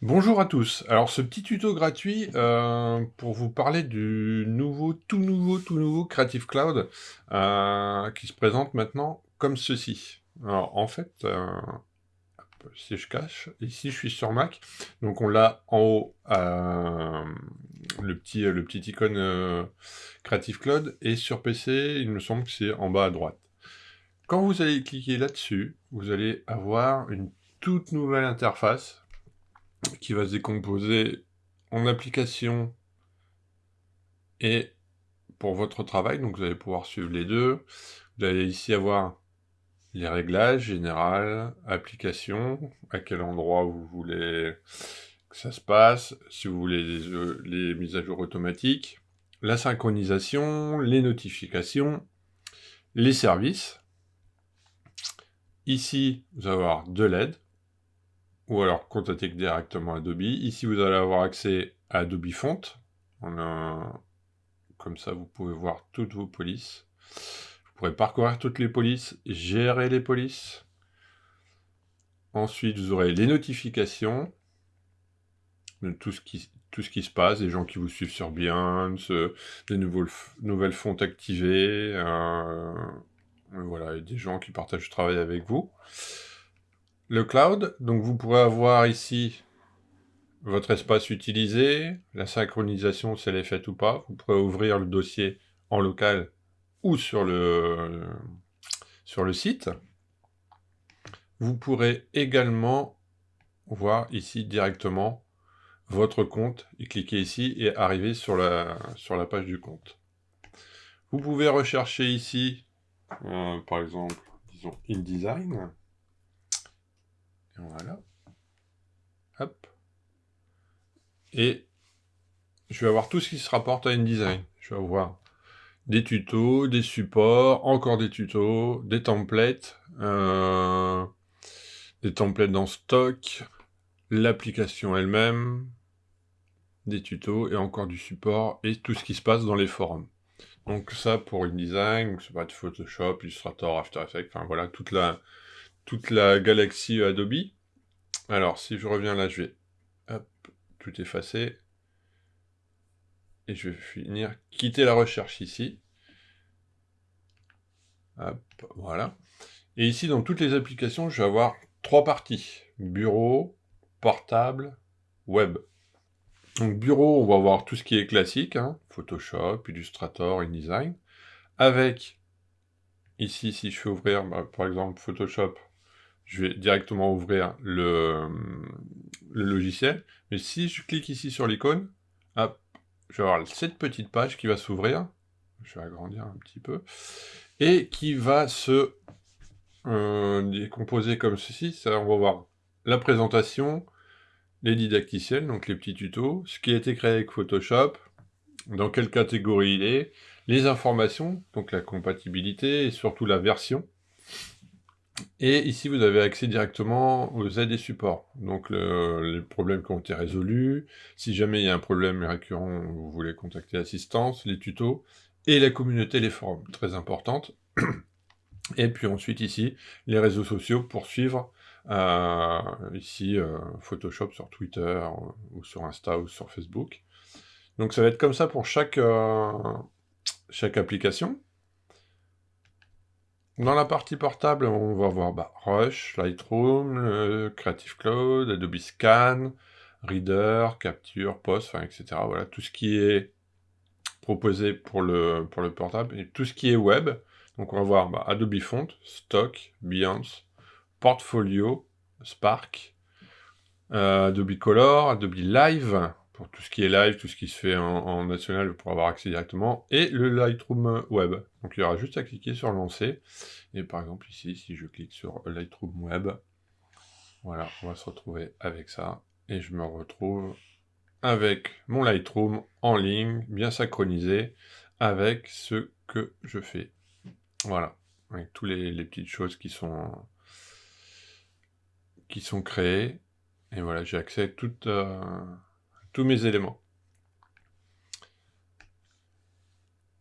Bonjour à tous. Alors ce petit tuto gratuit euh, pour vous parler du nouveau, tout nouveau, tout nouveau Creative Cloud euh, qui se présente maintenant comme ceci. Alors en fait, euh, si je cache, ici je suis sur Mac, donc on l'a en haut, le, petit, le petit icône Creative Cloud, et sur PC, il me semble que c'est en bas à droite. Quand vous allez cliquer là-dessus, vous allez avoir une toute nouvelle interface qui va se décomposer en application et pour votre travail, donc vous allez pouvoir suivre les deux. Vous allez ici avoir les réglages général, application, à quel endroit vous voulez ça se passe, si vous voulez les, euh, les mises à jour automatiques, la synchronisation, les notifications, les services. Ici, vous allez avoir de l'aide, ou alors contacter directement Adobe. Ici, vous allez avoir accès à Adobe Font. Comme ça, vous pouvez voir toutes vos polices. Vous pourrez parcourir toutes les polices, gérer les polices. Ensuite, vous aurez les notifications tout ce qui, tout ce qui se passe, des gens qui vous suivent sur Behance, des nouveaux, nouvelles fontes activées, euh, voilà, des gens qui partagent le travail avec vous le cloud. Donc vous pourrez avoir ici votre espace utilisé, la synchronisation si elle est faite ou pas. Vous pourrez ouvrir le dossier en local ou sur le, sur le site. Vous pourrez également voir ici directement votre compte et cliquer ici et arriver sur la, sur la page du compte. Vous pouvez rechercher ici, euh, par exemple, disons InDesign. Voilà. Hop. Et je vais avoir tout ce qui se rapporte à InDesign. Je vais avoir des tutos, des supports, encore des tutos, des templates, euh, des templates dans stock, l'application elle-même, des tutos et encore du support et tout ce qui se passe dans les forums. Donc ça pour InDesign, ça va être Photoshop, Illustrator, After Effects, enfin voilà, toute la, toute la galaxie Adobe. Alors, si je reviens là, je vais tout effacer. Et je vais finir, quitter la recherche ici. Voilà. Et ici, dans toutes les applications, je vais avoir trois parties. Bureau, portable, web. Donc bureau, on va voir tout ce qui est classique, hein. Photoshop, Illustrator, InDesign, avec, ici, si je fais ouvrir, bah, par exemple, Photoshop, je vais directement ouvrir le, logiciel. Mais si je clique ici sur l'icône, je vais avoir cette petite page qui va s'ouvrir. Je vais agrandir un petit peu. Et qui va se euh, décomposer comme ceci. Ça, on va voir la présentation, les didacticiels, donc les petits tutos, ce qui a été créé avec Photoshop, dans quelle catégorie il est, les informations, donc la compatibilité et surtout la version. Et ici, vous avez accès directement aux aides et supports. Donc, les problèmes qui ont été résolus. Si jamais il y a un problème récurrent, vous voulez contacter l'assistance, les tutos, et la communauté, les forums. Très importante. Et puis ensuite, ici, les réseaux sociaux pour suivre, euh, ici, euh, Photoshop sur Twitter, euh, ou sur Insta, ou sur Facebook. Donc, ça va être comme ça pour chaque, application. Dans la partie portable, on va voir bah, Rush, Lightroom, Creative Cloud, Adobe Scan, Reader, Capture, Post, etc. Voilà, tout ce qui est proposé pour le, pour le portable, et tout ce qui est web. Donc on va voir bah, Adobe Font, Stock, Behance, Portfolio, Spark, euh, Adobe Color, Adobe Live, pour tout ce qui est live, tout ce qui se fait en, national pour avoir accès directement, et le Lightroom Web. Donc il y aura juste à cliquer sur lancer, et par exemple ici, si je clique sur Lightroom Web, voilà, on va se retrouver avec ça, et je me retrouve avec mon Lightroom en ligne, bien synchronisé, avec ce que je fais. Voilà, avec toutes les, petites choses qui sont, qui sont créées, et voilà, j'ai accès à. Euh, tous mes éléments.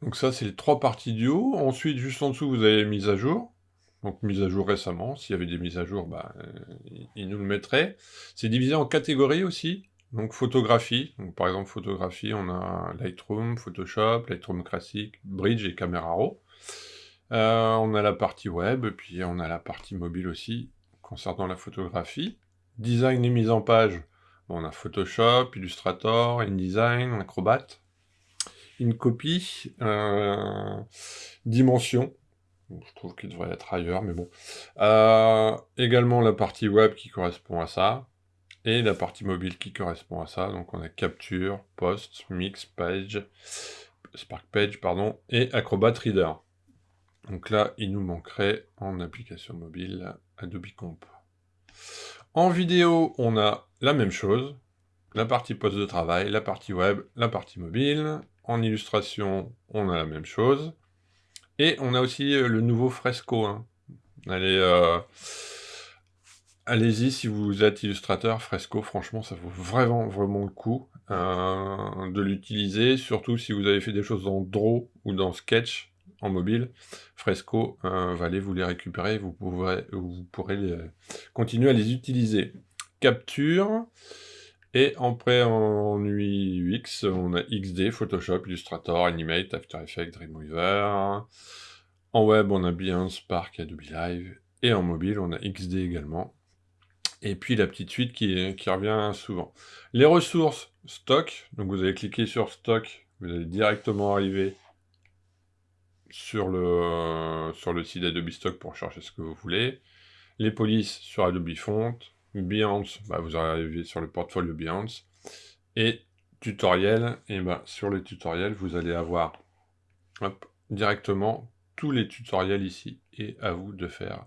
Donc ça, c'est les trois parties du haut. Ensuite, juste en dessous, vous avez mise à jour. Donc mise à jour récemment. S'il y avait des mises à jour, bah, euh, il nous le mettrait. C'est divisé en catégories aussi. Donc photographie. Par exemple, photographie, on a Lightroom, Photoshop, Lightroom classique, Bridge et Camera Raw. Euh, on a la partie web, puis on a la partie mobile aussi, concernant la photographie. Design et mise en page, on a Photoshop, Illustrator, InDesign, Acrobat. InCopy, euh, Dimension, je trouve qu'il devrait être ailleurs, mais bon. Euh, également la partie web qui correspond à ça, et la partie mobile qui correspond à ça. Donc on a Capture, Post, Mix, Page, Spark Page, pardon, et Acrobat Reader. Donc là, il nous manquerait en application mobile Adobe Comp. En vidéo, on a la même chose, la partie poste de travail, la partie web, la partie mobile. En illustration, on a la même chose. Et on a aussi euh, le nouveau Fresco. Hein. Allez, euh, allez-y si vous êtes illustrateur, Fresco, franchement, ça vaut vraiment, vraiment le coup euh, de l'utiliser, surtout si vous avez fait des choses dans Draw ou dans Sketch en mobile, Fresco euh, va vous les récupérer, vous pourrez, vous pourrez continuer à les utiliser. Capture, et après en UX, on a XD, Photoshop, Illustrator, Animate, After Effects, Dreamweaver. En web, on a Behance, Spark, Adobe Live. Et en mobile, on a XD également. Et puis la petite suite qui, qui revient souvent. Les ressources, stock. Donc vous allez cliquer sur stock, vous allez directement arriver sur le, sur le site Adobe Stock pour chercher ce que vous voulez. Les polices sur Adobe Font. Behance, bah, vous arrivez sur le portfolio Behance. Et tutoriel, et bah, sur le tutoriel, vous allez avoir directement tous les tutoriels ici. Et à vous de faire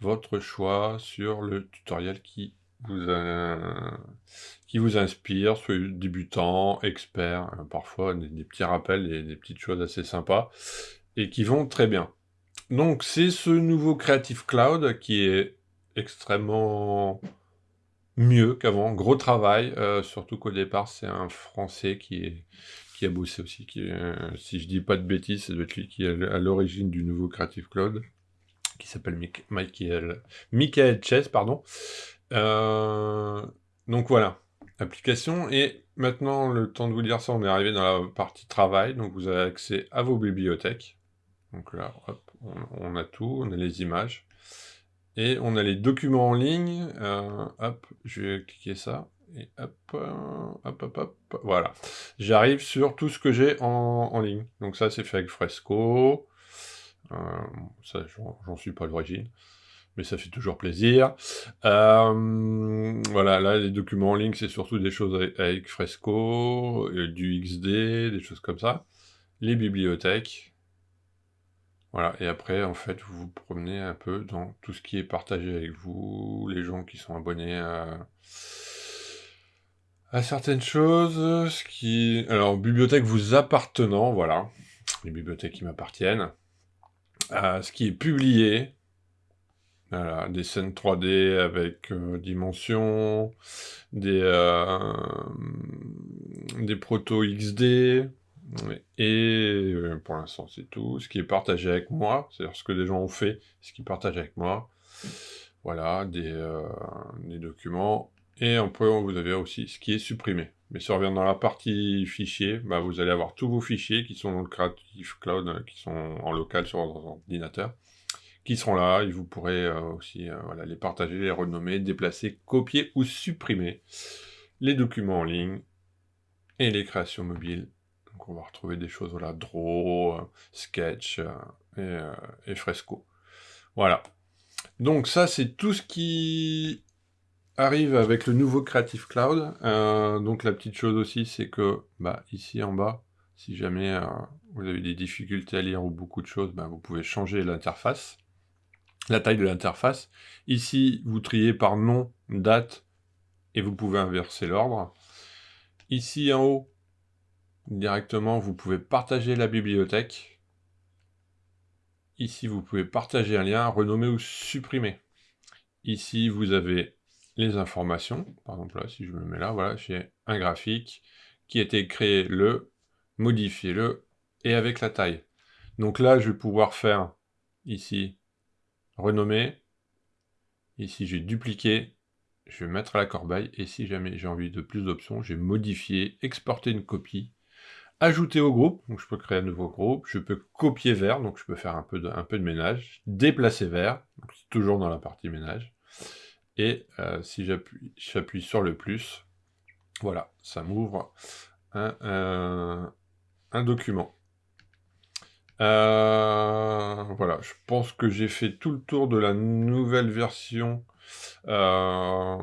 votre choix sur le tutoriel qui vous, qui vous inspire, soit débutant, expert, hein, parfois des, petits rappels des petites choses assez sympas, et qui vont très bien. Donc c'est ce nouveau Creative Cloud qui est extrêmement mieux qu'avant. Gros travail, euh, surtout qu'au départ, c'est un Français qui, est, a bossé aussi. Qui si je dis pas de bêtises, c'est lui qui est à l'origine du nouveau Creative Cloud, qui s'appelle Michael, Michael Chess, pardon. Euh, donc voilà, application. Et maintenant, le temps de vous dire ça, on est arrivé dans la partie travail. Donc vous avez accès à vos bibliothèques. Donc là, hop, on a tout, on a les images. Et on a les documents en ligne. Euh, hop, je vais cliquer ça. Et hop, euh, hop, hop, hop, voilà. J'arrive sur tout ce que j'ai en, ligne. Donc ça, c'est fait avec Fresco. Ça, j'en suis pas l'origine. Mais ça fait toujours plaisir. voilà, là, les documents en ligne, c'est surtout des choses avec, Fresco, du XD, des choses comme ça. Les bibliothèques, voilà, et après, en fait, vous vous promenez un peu dans tout ce qui est partagé avec vous, les gens qui sont abonnés à, certaines choses, ce qui... Alors, bibliothèque vous appartenant, voilà, les bibliothèques qui m'appartiennent, ce qui est publié, des scènes 3D avec euh, dimensions, des, euh, des proto XD, et euh, pour l'instant, c'est tout. Ce qui est partagé avec moi, c'est-à-dire ce que des gens ont fait, ce qu'ils partagent avec moi. Voilà, des, des documents. Et après, vous avez aussi ce qui est supprimé. Mais si on revient dans la partie fichiers, bah, vous allez avoir tous vos fichiers qui sont dans le Creative Cloud, euh, qui sont en local sur votre ordinateur, qui seront là, et vous pourrez aussi voilà, les partager, les renommer, déplacer, copier ou supprimer les documents en ligne et les créations mobiles donc on va retrouver des choses, voilà, Draw, euh, Sketch euh, euh, et, Fresco. Voilà. Donc ça, c'est tout ce qui arrive avec le nouveau Creative Cloud. donc la petite chose aussi, c'est que bah, ici en bas, si jamais vous avez des difficultés à lire ou beaucoup de choses, bah, vous pouvez changer l'interface, la taille de l'interface. Ici, vous triez par nom, date, et vous pouvez inverser l'ordre. Ici en haut, Directement, vous pouvez partager la bibliothèque. Ici, vous pouvez partager un lien, renommer ou supprimer. Ici, vous avez les informations. Par exemple, là, si je me mets là, voilà, j'ai un graphique qui a été créé le, modifié le, et avec la taille. Donc là, je vais pouvoir faire ici renommer. Ici, j'ai dupliqué. Je vais mettre à la corbeille. Et si jamais j'ai envie de plus d'options, j'ai modifier, exporter une copie, ajouter au groupe. Donc je peux créer un nouveau groupe. Je peux copier vers. Donc je peux faire un peu de, ménage. Déplacer vers. Donc toujours dans la partie ménage. Et euh, si j'appuie sur le plus, voilà, ça m'ouvre un, document. Euh, voilà, je pense que j'ai fait tout le tour de la nouvelle version euh,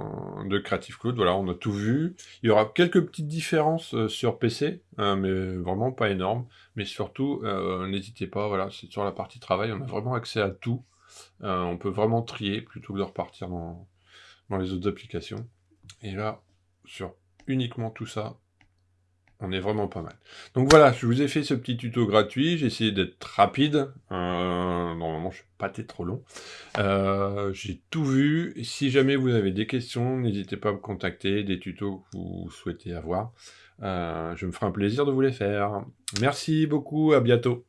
de Creative Cloud. Voilà, on a tout vu. Il y aura quelques petites différences sur PC, hein, mais vraiment pas énormes. Mais surtout, n'hésitez pas, voilà, c'est sur la partie travail, on a vraiment accès à tout. on peut vraiment trier plutôt que de repartir dans, dans les autres applications. Et là, sur uniquement tout ça, on est vraiment pas mal. Donc voilà, je vous ai fait ce petit tuto gratuit, j'ai essayé d'être rapide, euh, normalement je suis pas été trop long. Euh, j'ai tout vu, si jamais vous avez des questions, n'hésitez pas à me contacter, des tutos que vous souhaitez avoir. Euh, je me ferai un plaisir de vous les faire. Merci beaucoup, à bientôt.